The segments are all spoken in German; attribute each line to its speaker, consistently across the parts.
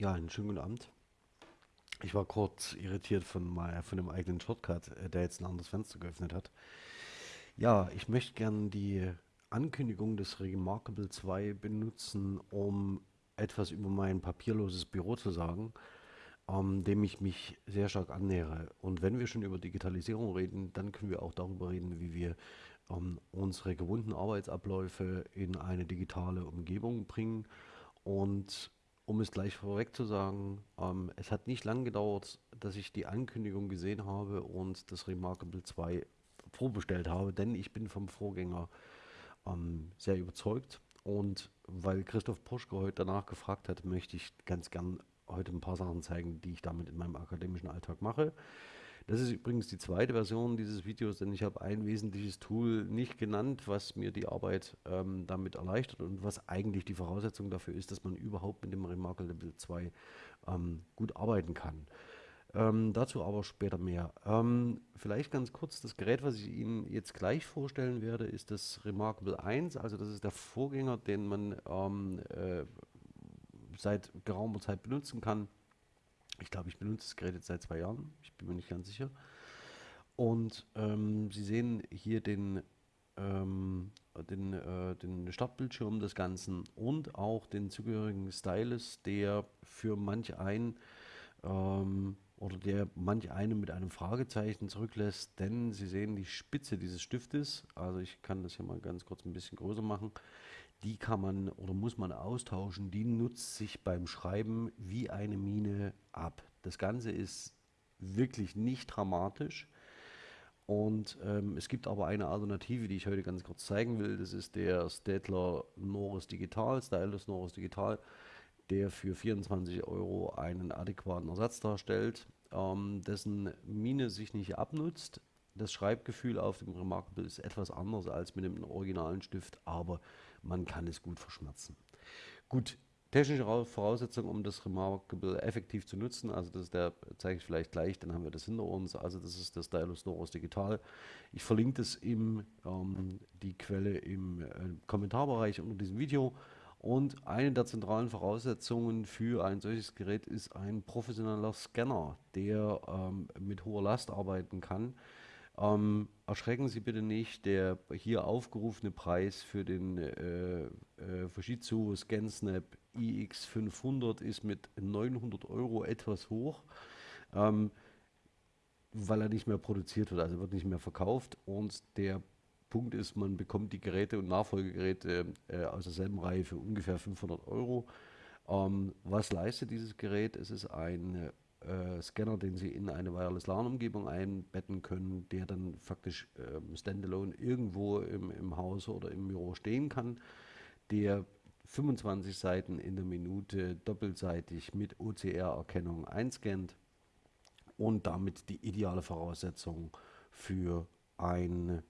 Speaker 1: Ja, einen schönen guten Abend. Ich war kurz irritiert von, mein, von dem eigenen Shortcut, äh, der jetzt ein anderes Fenster geöffnet hat. Ja, ich möchte gerne die Ankündigung des Remarkable 2 benutzen, um etwas über mein papierloses Büro zu sagen, ähm, dem ich mich sehr stark annähere. Und wenn wir schon über Digitalisierung reden, dann können wir auch darüber reden, wie wir ähm, unsere gewohnten Arbeitsabläufe in eine digitale Umgebung bringen und um es gleich vorweg zu sagen, ähm, es hat nicht lange gedauert, dass ich die Ankündigung gesehen habe und das Remarkable 2 vorbestellt habe, denn ich bin vom Vorgänger ähm, sehr überzeugt. Und weil Christoph Puschke heute danach gefragt hat, möchte ich ganz gern heute ein paar Sachen zeigen, die ich damit in meinem akademischen Alltag mache. Das ist übrigens die zweite Version dieses Videos, denn ich habe ein wesentliches Tool nicht genannt, was mir die Arbeit ähm, damit erleichtert und was eigentlich die Voraussetzung dafür ist, dass man überhaupt mit dem Remarkable 2 ähm, gut arbeiten kann. Ähm, dazu aber später mehr. Ähm, vielleicht ganz kurz, das Gerät, was ich Ihnen jetzt gleich vorstellen werde, ist das Remarkable 1, also das ist der Vorgänger, den man ähm, äh, seit geraumer Zeit benutzen kann. Ich glaube, ich benutze das Gerät jetzt seit zwei Jahren. Ich bin mir nicht ganz sicher. Und ähm, Sie sehen hier den, ähm, den, äh, den Startbildschirm des Ganzen und auch den zugehörigen Stylus, der für manch einen ähm, oder der manch einen mit einem Fragezeichen zurücklässt, denn Sie sehen die Spitze dieses Stiftes, also ich kann das hier mal ganz kurz ein bisschen größer machen, die kann man oder muss man austauschen, die nutzt sich beim Schreiben wie eine Mine ab. Das Ganze ist wirklich nicht dramatisch. Und ähm, es gibt aber eine Alternative, die ich heute ganz kurz zeigen will. Das ist der Staedtler Norris Digital, Stylus Norris Digital, der für 24 Euro einen adäquaten Ersatz darstellt, ähm, dessen Mine sich nicht abnutzt. Das Schreibgefühl auf dem Remarkable ist etwas anders als mit dem originalen Stift, aber man kann es gut verschmerzen. Gut, technische Voraussetzungen, um das Remarkable effektiv zu nutzen, also das der, zeige ich vielleicht gleich, dann haben wir das hinter uns, also das ist der Stylus Norris Digital. Ich verlinke das im, ähm, die Quelle im äh, Kommentarbereich unter diesem Video. Und eine der zentralen Voraussetzungen für ein solches Gerät ist ein professioneller Scanner, der ähm, mit hoher Last arbeiten kann. Ähm, erschrecken Sie bitte nicht, der hier aufgerufene Preis für den äh, äh, Fujitsu ScanSnap iX500 ist mit 900 Euro etwas hoch, ähm, weil er nicht mehr produziert wird, also wird nicht mehr verkauft und der Punkt ist, man bekommt die Geräte und Nachfolgegeräte äh, aus derselben Reihe für ungefähr 500 Euro. Ähm, was leistet dieses Gerät? Es ist ein äh, Scanner, den Sie in eine Wireless LAN-Umgebung einbetten können, der dann faktisch ähm, standalone irgendwo im, im Haus oder im Büro stehen kann, der 25 Seiten in der Minute doppelseitig mit OCR-Erkennung einscannt und damit die ideale Voraussetzung für ein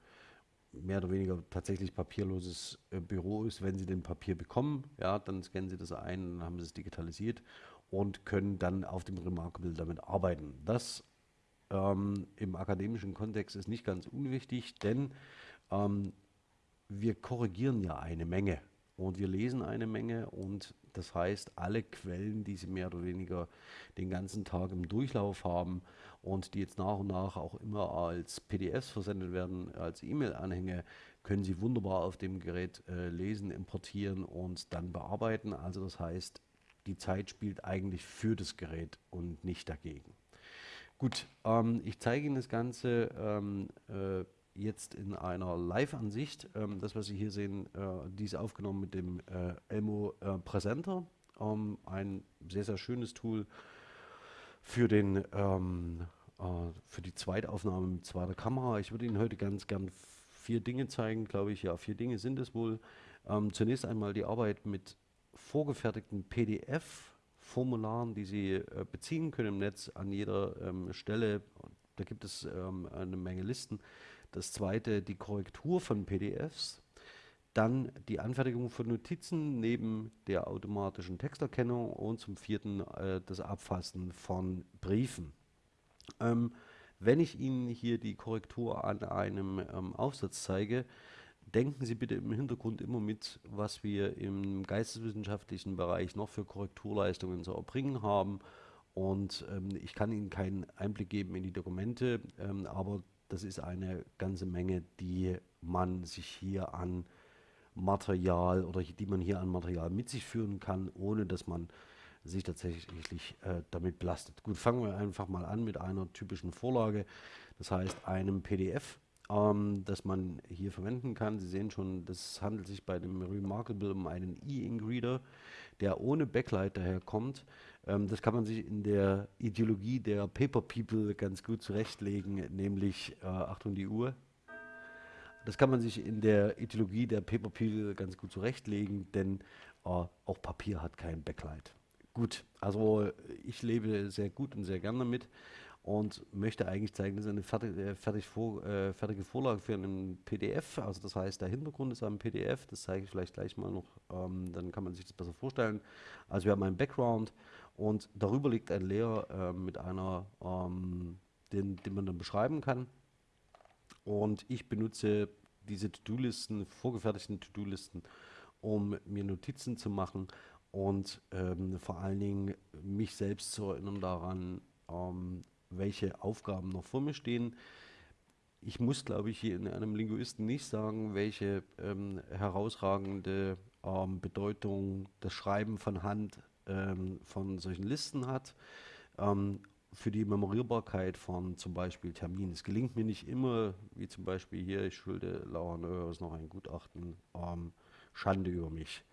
Speaker 1: mehr oder weniger tatsächlich papierloses äh, Büro ist. Wenn Sie den Papier bekommen, ja, dann scannen Sie das ein, dann haben Sie es digitalisiert und können dann auf dem Remarkable damit arbeiten. Das ähm, im akademischen Kontext ist nicht ganz unwichtig, denn ähm, wir korrigieren ja eine Menge und wir lesen eine Menge und das heißt, alle Quellen, die Sie mehr oder weniger den ganzen Tag im Durchlauf haben und die jetzt nach und nach auch immer als PDFs versendet werden, als E-Mail-Anhänge, können Sie wunderbar auf dem Gerät äh, lesen, importieren und dann bearbeiten. Also das heißt, die Zeit spielt eigentlich für das Gerät und nicht dagegen. Gut, ähm, ich zeige Ihnen das Ganze ähm, äh, jetzt in einer Live-Ansicht. Ähm, das, was Sie hier sehen, äh, dies aufgenommen mit dem äh, Elmo äh, Presenter. Ähm, ein sehr, sehr schönes Tool für, den, ähm, äh, für die Zweitaufnahme mit zweiter Kamera. Ich würde Ihnen heute ganz gern vier Dinge zeigen, glaube ich. Ja, vier Dinge sind es wohl. Ähm, zunächst einmal die Arbeit mit vorgefertigten PDF-Formularen, die Sie äh, beziehen können im Netz an jeder ähm, Stelle. Da gibt es ähm, eine Menge Listen. Das zweite, die Korrektur von PDFs. Dann die Anfertigung von Notizen neben der automatischen Texterkennung und zum vierten äh, das Abfassen von Briefen. Ähm, wenn ich Ihnen hier die Korrektur an einem ähm, Aufsatz zeige, denken Sie bitte im Hintergrund immer mit, was wir im geisteswissenschaftlichen Bereich noch für Korrekturleistungen zu erbringen haben. Und ähm, ich kann Ihnen keinen Einblick geben in die Dokumente, ähm, aber das ist eine ganze Menge, die man sich hier an Material oder die man hier an Material mit sich führen kann, ohne dass man sich tatsächlich äh, damit belastet. Gut, fangen wir einfach mal an mit einer typischen Vorlage, das heißt einem PDF, ähm, das man hier verwenden kann. Sie sehen schon, das handelt sich bei dem Remarkable um einen E-Ink-Reader, der ohne Backlight daherkommt. Ähm, das kann man sich in der Ideologie der Paper People ganz gut zurechtlegen, nämlich, äh, Achtung die Uhr, das kann man sich in der Ideologie der Paper People ganz gut zurechtlegen, denn äh, auch Papier hat kein Backlight. Gut, also ich lebe sehr gut und sehr gerne damit und möchte eigentlich zeigen, das ist eine fertig, äh, fertig vor, äh, fertige Vorlage für einen PDF. Also das heißt, der Hintergrund ist ein PDF, das zeige ich vielleicht gleich mal noch, ähm, dann kann man sich das besser vorstellen. Also wir haben einen Background und darüber liegt ein Layer äh, mit einer, ähm, den, den man dann beschreiben kann. Und ich benutze diese To-Do-Listen, vorgefertigten To-Do-Listen, um mir Notizen zu machen und ähm, vor allen Dingen mich selbst zu erinnern daran, ähm, welche Aufgaben noch vor mir stehen. Ich muss, glaube ich, hier in einem Linguisten nicht sagen, welche ähm, herausragende ähm, Bedeutung das Schreiben von Hand ähm, von solchen Listen hat. Ähm, für die Memorierbarkeit von zum Beispiel Terminen. Es gelingt mir nicht immer, wie zum Beispiel hier, ich schulde Lauern Öres noch ein Gutachten, ähm, Schande über mich.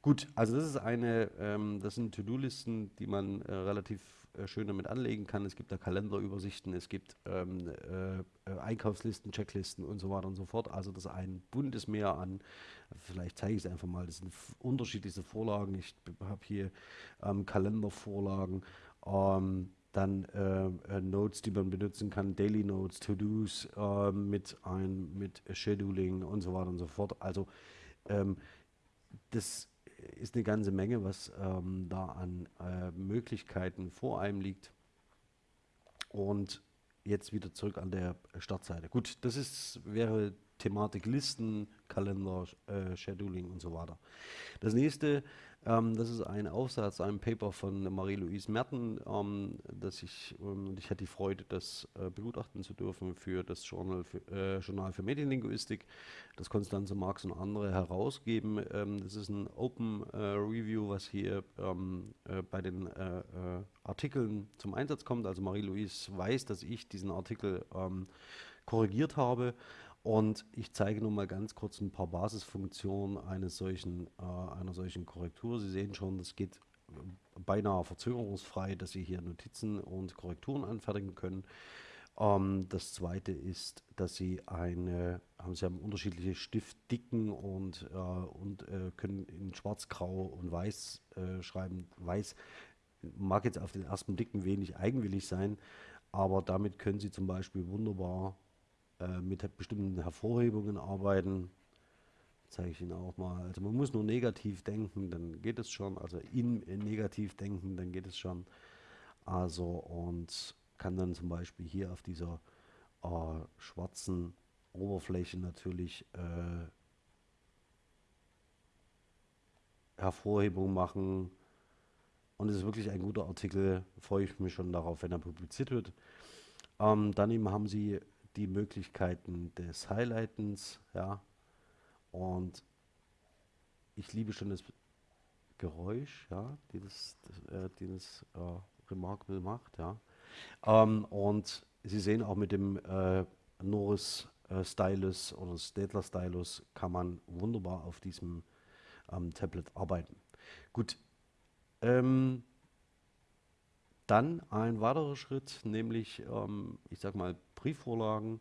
Speaker 1: Gut, also das ist eine, ähm, das sind To-Do-Listen, die man äh, relativ schön damit anlegen kann. Es gibt da Kalenderübersichten, es gibt ähm, äh, äh, Einkaufslisten, Checklisten und so weiter und so fort. Also das ist ein buntes Meer an, vielleicht zeige ich es einfach mal, das sind unterschiedlichste Vorlagen. Ich habe hier ähm, Kalendervorlagen, ähm, dann äh, äh, Notes, die man benutzen kann, Daily Notes, To-Dos äh, mit ein, mit Scheduling und so weiter und so fort. Also ähm, das ist eine ganze Menge, was ähm, da an äh, Möglichkeiten vor einem liegt. Und jetzt wieder zurück an der Startseite. Gut, das ist, wäre Thematik Listen, Kalender, äh, Scheduling und so weiter. Das nächste, ähm, das ist ein Aufsatz, ein Paper von Marie-Louise Merten, ähm, das ich, ähm, ich hatte die Freude, das äh, begutachten zu dürfen für das Journal für, äh, Journal für Medienlinguistik, das Konstanze Marx und andere herausgeben. Ähm, das ist ein Open äh, Review, was hier ähm, äh, bei den äh, äh, Artikeln zum Einsatz kommt. Also Marie-Louise weiß, dass ich diesen Artikel ähm, korrigiert habe und ich zeige nun mal ganz kurz ein paar Basisfunktionen eines solchen, äh, einer solchen Korrektur. Sie sehen schon, das geht äh, beinahe verzögerungsfrei, dass Sie hier Notizen und Korrekturen anfertigen können. Ähm, das zweite ist, dass Sie eine, haben Sie haben unterschiedliche Stiftdicken und, äh, und äh, können in schwarz, grau und weiß äh, schreiben. Weiß mag jetzt auf den ersten Blick ein wenig eigenwillig sein, aber damit können Sie zum Beispiel wunderbar äh, mit bestimmten Hervorhebungen arbeiten. Zeige ich Ihnen auch mal. Also man muss nur negativ denken, dann geht es schon. Also in, in negativ denken, dann geht es schon. Also und kann dann zum Beispiel hier auf dieser äh, schwarzen Oberfläche natürlich äh, Hervorhebung machen. Und es ist wirklich ein guter Artikel, freue ich mich schon darauf, wenn er publiziert wird. Ähm, daneben haben Sie die Möglichkeiten des Highlightens, ja. Und ich liebe schon das Geräusch, ja, die das, das, äh, die das äh, Remarkable macht, ja. Ähm, und Sie sehen auch mit dem äh, Norris äh, Stylus oder Stadler Stylus kann man wunderbar auf diesem ähm, Tablet arbeiten. Gut, ähm, dann ein weiterer Schritt, nämlich, ähm, ich sag mal, Briefvorlagen.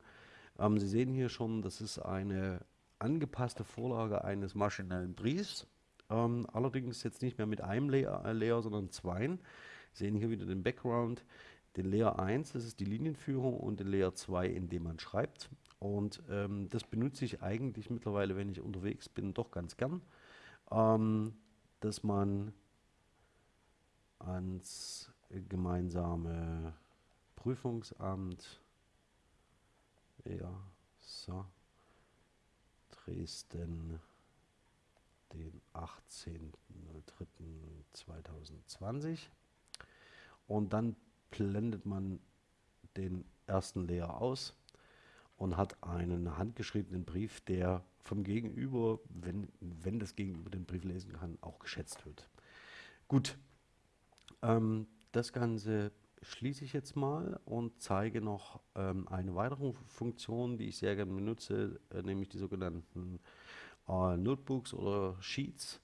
Speaker 1: Ähm, Sie sehen hier schon, das ist eine angepasste Vorlage eines maschinellen Briefs. Ähm, allerdings jetzt nicht mehr mit einem Layer, äh, Layer sondern zweien. Sie sehen hier wieder den Background. Den Layer 1, das ist die Linienführung, und den Layer 2, in dem man schreibt. Und ähm, das benutze ich eigentlich mittlerweile, wenn ich unterwegs bin, doch ganz gern, ähm, dass man ans gemeinsame Prüfungsamt, ja, so, Dresden, den 18.03.2020. Und dann blendet man den ersten Layer aus und hat einen handgeschriebenen Brief, der vom Gegenüber, wenn, wenn das Gegenüber den Brief lesen kann, auch geschätzt wird. Gut, ähm, das Ganze schließe ich jetzt mal und zeige noch ähm, eine weitere Funktion, die ich sehr gerne benutze, äh, nämlich die sogenannten äh, Notebooks oder Sheets.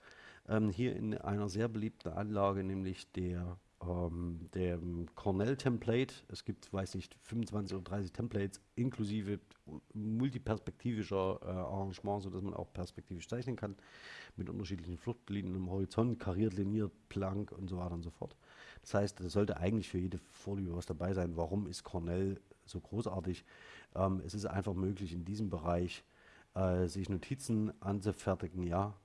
Speaker 1: Ähm, hier in einer sehr beliebten Anlage, nämlich der ähm, dem Cornell-Template. Es gibt, weiß nicht, 25 oder 30 Templates inklusive multiperspektivischer äh, Arrangement, sodass man auch perspektivisch zeichnen kann mit unterschiedlichen Fluchtlinien im Horizont, kariert, liniert, plank und so weiter und so fort. Das heißt, es sollte eigentlich für jede Vorliebe was dabei sein. Warum ist Cornell so großartig? Ähm, es ist einfach möglich, in diesem Bereich äh, sich Notizen anzufertigen, ja,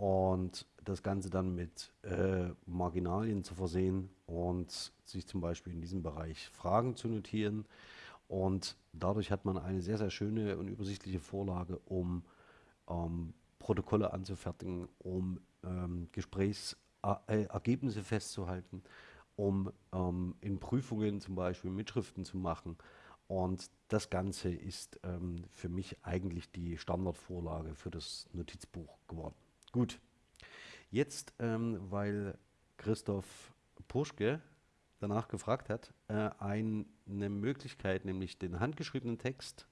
Speaker 1: und das Ganze dann mit äh, Marginalien zu versehen und sich zum Beispiel in diesem Bereich Fragen zu notieren. Und dadurch hat man eine sehr, sehr schöne und übersichtliche Vorlage, um ähm, Protokolle anzufertigen, um ähm, Gesprächsergebnisse äh, festzuhalten, um ähm, in Prüfungen zum Beispiel Mitschriften zu machen. Und das Ganze ist ähm, für mich eigentlich die Standardvorlage für das Notizbuch geworden. Gut, jetzt, ähm, weil Christoph Puschke danach gefragt hat, äh, eine Möglichkeit, nämlich den handgeschriebenen Text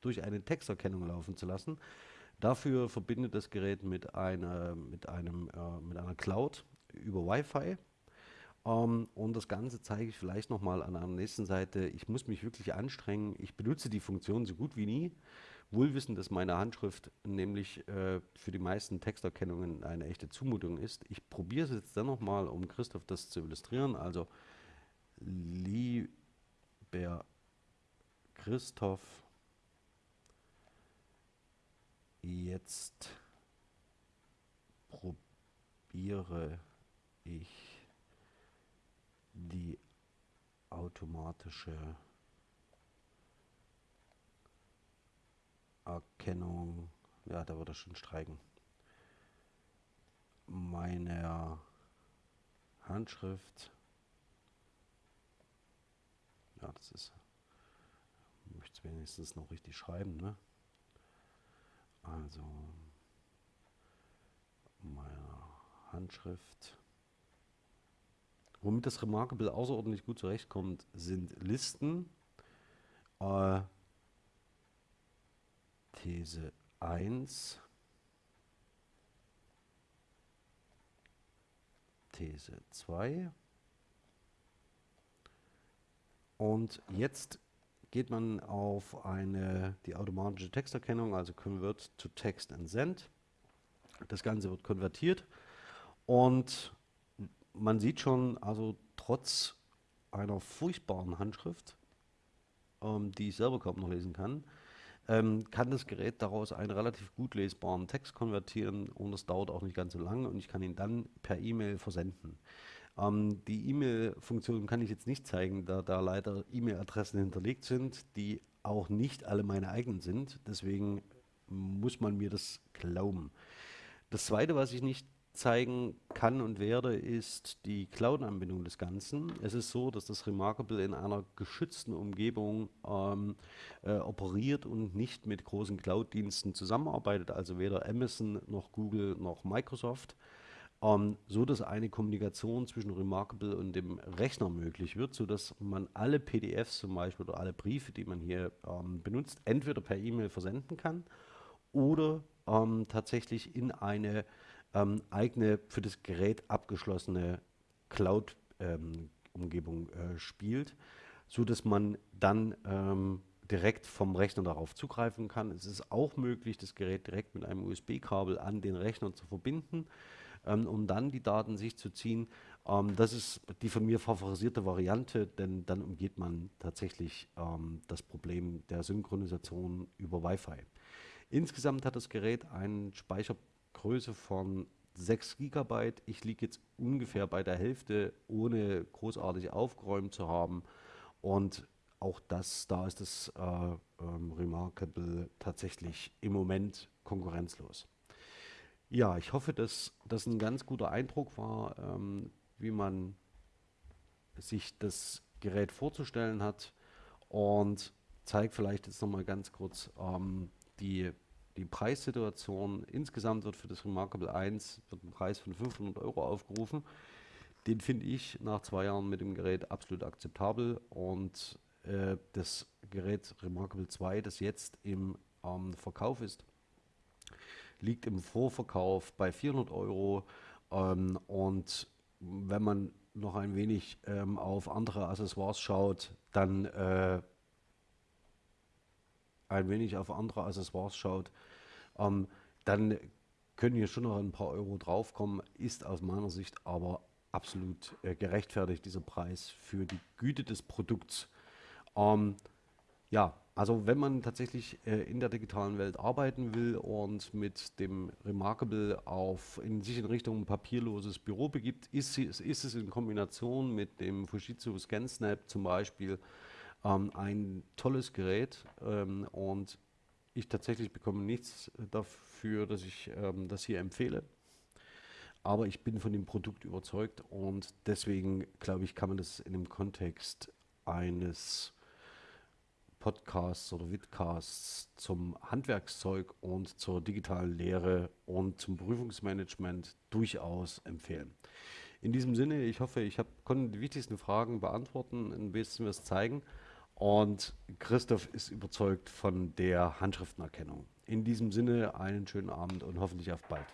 Speaker 1: durch eine Texterkennung laufen zu lassen. Dafür verbindet das Gerät mit einer, mit einem, äh, mit einer Cloud über Wi-Fi. Ähm, und das Ganze zeige ich vielleicht nochmal an der nächsten Seite. Ich muss mich wirklich anstrengen. Ich benutze die Funktion so gut wie nie. Wohlwissend, dass meine Handschrift nämlich äh, für die meisten Texterkennungen eine echte Zumutung ist. Ich probiere es jetzt dann nochmal, um Christoph das zu illustrieren. Also, lieber Christoph, jetzt probiere ich die automatische Erkennung, ja, da würde er schon streiken, meiner Handschrift, ja, das ist, ich möchte es wenigstens noch richtig schreiben, ne? Also, meiner Handschrift. Womit das Remarkable außerordentlich gut zurechtkommt, sind Listen. Äh, These 1, These 2 und jetzt geht man auf eine, die automatische Texterkennung, also Convert to Text and Send. Das Ganze wird konvertiert und man sieht schon, also trotz einer furchtbaren Handschrift, ähm, die ich selber kaum noch lesen kann, ähm, kann das Gerät daraus einen relativ gut lesbaren Text konvertieren und es dauert auch nicht ganz so lange und ich kann ihn dann per E-Mail versenden. Ähm, die E-Mail-Funktion kann ich jetzt nicht zeigen, da da leider E-Mail-Adressen hinterlegt sind, die auch nicht alle meine eigenen sind. Deswegen muss man mir das glauben. Das zweite, was ich nicht zeigen kann und werde, ist die Cloud-Anbindung des Ganzen. Es ist so, dass das Remarkable in einer geschützten Umgebung ähm, äh, operiert und nicht mit großen Cloud-Diensten zusammenarbeitet, also weder Amazon noch Google noch Microsoft, ähm, so dass eine Kommunikation zwischen Remarkable und dem Rechner möglich wird, so dass man alle PDFs zum Beispiel oder alle Briefe, die man hier ähm, benutzt, entweder per E-Mail versenden kann oder ähm, tatsächlich in eine ähm, eigene für das Gerät abgeschlossene Cloud-Umgebung ähm, äh, spielt, so dass man dann ähm, direkt vom Rechner darauf zugreifen kann. Es ist auch möglich, das Gerät direkt mit einem USB-Kabel an den Rechner zu verbinden, ähm, um dann die Daten sich zu ziehen. Ähm, das ist die von mir favorisierte Variante, denn dann umgeht man tatsächlich ähm, das Problem der Synchronisation über Wi-Fi. Insgesamt hat das Gerät einen Speicher Größe von 6 GB. Ich liege jetzt ungefähr bei der Hälfte, ohne großartig aufgeräumt zu haben. Und auch das, da ist das äh, ähm, Remarkable tatsächlich im Moment konkurrenzlos. Ja, ich hoffe, dass das ein ganz guter Eindruck war, ähm, wie man sich das Gerät vorzustellen hat und zeigt vielleicht jetzt nochmal ganz kurz ähm, die, die Preissituation. Insgesamt wird für das Remarkable 1 wird ein Preis von 500 Euro aufgerufen. Den finde ich nach zwei Jahren mit dem Gerät absolut akzeptabel und äh, das Gerät Remarkable 2, das jetzt im ähm, Verkauf ist, liegt im Vorverkauf bei 400 Euro ähm, und wenn man noch ein wenig ähm, auf andere Accessoires schaut, dann äh, ein wenig auf andere Accessoires schaut, ähm, dann können hier schon noch ein paar Euro draufkommen, ist aus meiner Sicht aber absolut äh, gerechtfertigt, dieser Preis für die Güte des Produkts. Ähm, ja, also wenn man tatsächlich äh, in der digitalen Welt arbeiten will und mit dem Remarkable auf in sich in Richtung papierloses Büro begibt, ist, ist es in Kombination mit dem Fujitsu ScanSnap zum Beispiel ähm, ein tolles Gerät ähm, und ich tatsächlich bekomme nichts dafür, dass ich ähm, das hier empfehle. Aber ich bin von dem Produkt überzeugt und deswegen glaube ich, kann man das in dem Kontext eines Podcasts oder Vidcasts zum Handwerkszeug und zur digitalen Lehre und zum Prüfungsmanagement durchaus empfehlen. In diesem Sinne, ich hoffe, ich hab, konnte die wichtigsten Fragen beantworten, ein bisschen was zeigen. Und Christoph ist überzeugt von der Handschriftenerkennung. In diesem Sinne einen schönen Abend und hoffentlich auf bald.